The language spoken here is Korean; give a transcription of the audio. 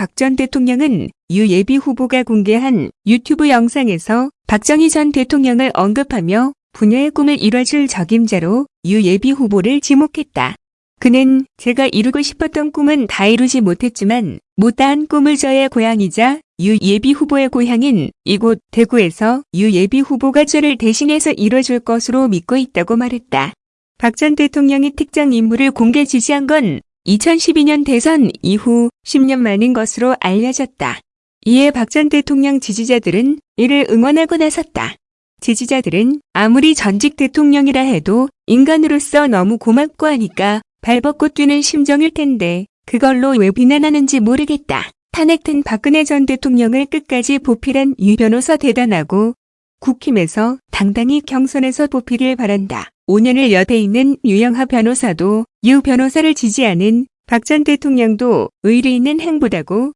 박 전 대통령은 유 예비 후보가 공개한 유튜브 영상에서 박정희 전 대통령을 언급하며 부녀의 꿈을 이뤄줄 적임자로 유 예비 후보를 지목했다. 그는 제가 이루고 싶었던 꿈은 다 이루지 못했지만 못다한 꿈을 저의 고향이자 유 예비 후보의 고향인 이곳 대구에서 유 예비 후보가 저를 대신해서 이뤄줄 것으로 믿고 있다고 말했다. 박 전 대통령이 특정 인물을 공개 지지한 건 2012년 대선 이후 10년 만인 것으로 알려졌다. 이에 박 전 대통령 지지자들은 이를 응원하고 나섰다. 지지자들은 아무리 전직 대통령이라 해도 인간으로서 너무 고맙고 하니까 발벗고 뛰는 심정일 텐데 그걸로 왜 비난하는지 모르겠다. 탄핵된 박근혜 전 대통령을 끝까지 보필한 유 변호사 대단하고 국힘에서 당당히 경선에서 보필을 바란다. 5년을 옆에 있는 유영하 변호사도 유 변호사를 지지하는 박 전 대통령도 의리 있는 행보다고